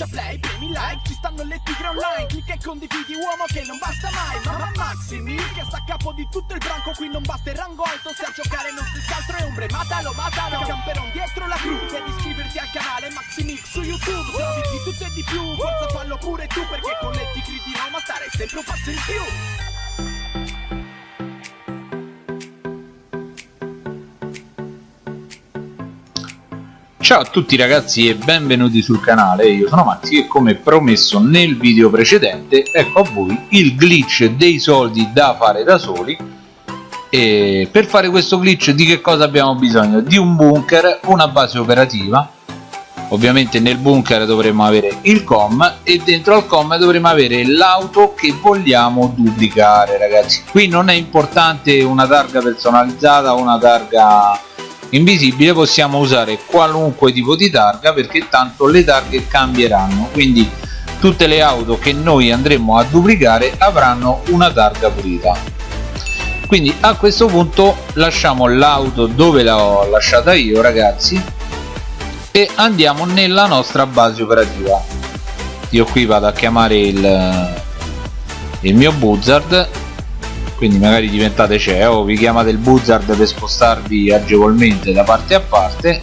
schiaccia play, premi like Ci stanno le tigre online Clicca e condividi uomo che non basta mai Mamma Maximi che sta a capo di tutto il branco Qui non basta il rango alto Se a giocare non si altro è ombre Matalo, matalo Camperon dietro la crew Devi iscriverti al canale Maximix su YouTube Se di tutto e di più Forza fallo pure tu Perché con le tigri di Roma stare sempre un passo in più Ciao a tutti ragazzi e benvenuti sul canale, io sono Maxi e come promesso nel video precedente ecco a voi il glitch dei soldi da fare da soli. E per fare questo glitch di che cosa abbiamo bisogno? Di un bunker, una base operativa. Ovviamente nel bunker dovremo avere il com e dentro al com dovremo avere l'auto che vogliamo duplicare ragazzi. Qui non è importante una targa personalizzata o una targa invisibile possiamo usare qualunque tipo di targa perché tanto le targhe cambieranno. Quindi tutte le auto che noi andremo a duplicare avranno una targa pulita. Quindi a questo punto lasciamo l'auto dove l'ho lasciata io ragazzi e andiamo nella nostra base operativa. Io qui vado a chiamare il, il mio buzzard quindi magari diventate CEO vi chiamate il buzzard per spostarvi agevolmente da parte a parte.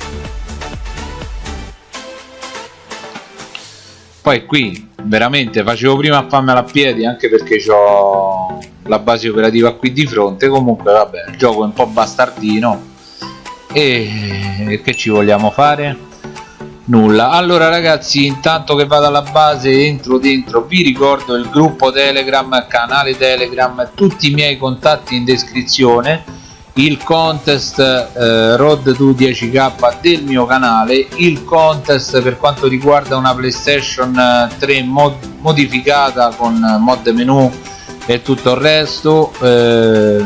Poi qui veramente facevo prima a farmela a piedi anche perché ho la base operativa qui di fronte. Comunque vabbè il gioco è un po' bastardino. E che ci vogliamo fare? Nulla. Allora ragazzi intanto che vado alla base entro dentro vi ricordo il gruppo telegram canale telegram tutti i miei contatti in descrizione il contest eh, road to 10k del mio canale il contest per quanto riguarda una playstation 3 eh, mod modificata con mod menu e tutto il resto eh,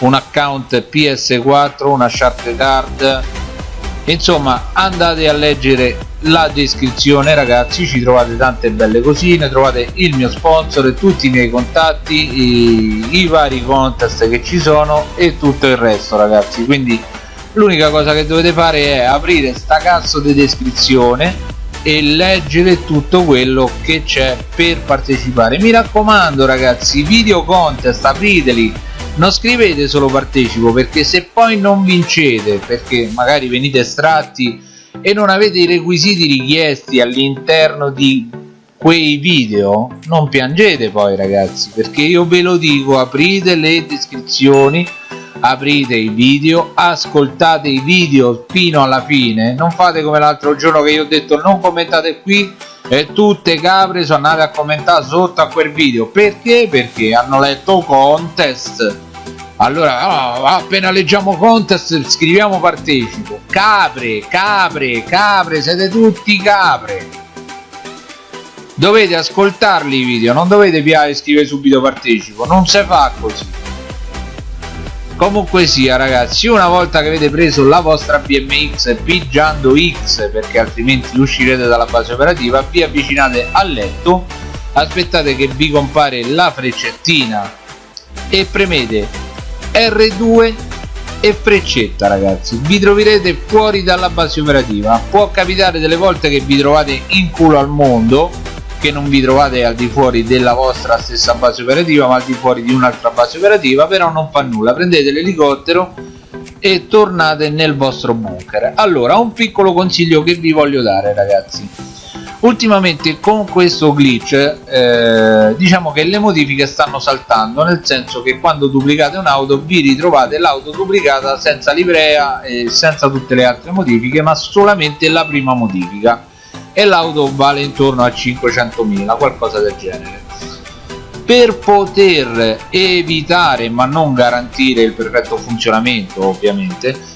un account ps4 una shark card insomma andate a leggere la descrizione ragazzi ci trovate tante belle cosine trovate il mio sponsor e tutti i miei contatti i, i vari contest che ci sono e tutto il resto ragazzi. Quindi l'unica cosa che dovete fare è aprire sta cazzo di descrizione e leggere tutto quello che c'è per partecipare. Mi raccomando ragazzi video contest apriteli non scrivete solo partecipo perché se poi non vincete perché magari venite estratti e non avete i requisiti richiesti all'interno di quei video non piangete poi ragazzi perché io ve lo dico aprite le descrizioni aprite i video ascoltate i video fino alla fine non fate come l'altro giorno che io ho detto non commentate qui e tutte capre sono andate a commentare sotto a quel video. Perché? Perché hanno letto contest. Allora oh, appena leggiamo contest scriviamo partecipo. Capre capre capre siete tutti capre. Dovete ascoltarli i video non dovete piare scrivere subito partecipo. Non si fa così comunque sia ragazzi una volta che avete preso la vostra BMX pigiando X perché altrimenti uscirete dalla base operativa vi avvicinate al letto aspettate che vi compare la freccettina e premete R2 e freccetta ragazzi. Vi troverete fuori dalla base operativa. Può capitare delle volte che vi trovate in culo al mondo che non vi trovate al di fuori della vostra stessa base operativa ma al di fuori di un'altra base operativa però non fa nulla. Prendete l'elicottero e tornate nel vostro bunker. Allora un piccolo consiglio che vi voglio dare ragazzi. Ultimamente con questo glitch eh, diciamo che le modifiche stanno saltando nel senso che quando duplicate un'auto vi ritrovate l'auto duplicata senza livrea e senza tutte le altre modifiche ma solamente la prima modifica e l'auto vale intorno a 500.000 qualcosa del genere. Per poter evitare ma non garantire il perfetto funzionamento ovviamente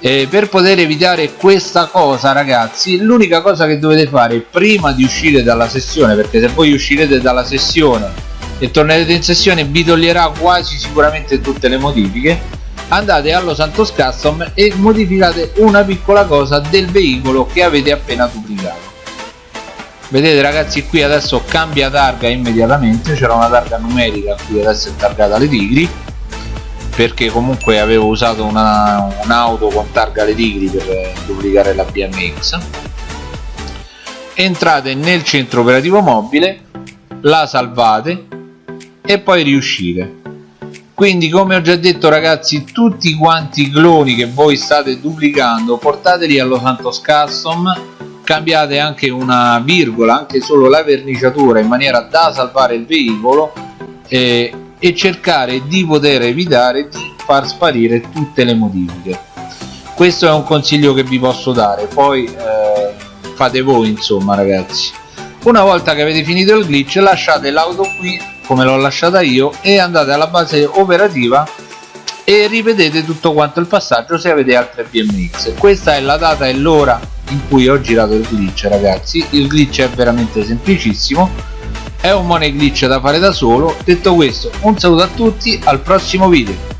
eh, per poter evitare questa cosa ragazzi l'unica cosa che dovete fare prima di uscire dalla sessione perché se voi uscirete dalla sessione e tornerete in sessione vi toglierà quasi sicuramente tutte le modifiche andate allo Santos Custom e modificate una piccola cosa del veicolo che avete appena duplicato vedete ragazzi qui adesso cambia targa immediatamente. C'era una targa numerica qui adesso è targata le tigri perché comunque avevo usato un'auto un con targa le tigri per duplicare la BMX entrate nel centro operativo mobile la salvate e poi riuscite. Quindi come ho già detto ragazzi tutti quanti i cloni che voi state duplicando portateli allo Santos Custom cambiate anche una virgola anche solo la verniciatura in maniera da salvare il veicolo eh, e cercare di poter evitare di far sparire tutte le modifiche. Questo è un consiglio che vi posso dare poi eh, fate voi insomma ragazzi. Una volta che avete finito il glitch lasciate l'auto qui come l'ho lasciata io e andate alla base operativa e ripetete tutto quanto il passaggio se avete altre BMX questa è la data e l'ora in cui ho girato il glitch ragazzi. Il glitch è veramente semplicissimo. È un money glitch da fare da solo. Detto questo un saluto a tutti al prossimo video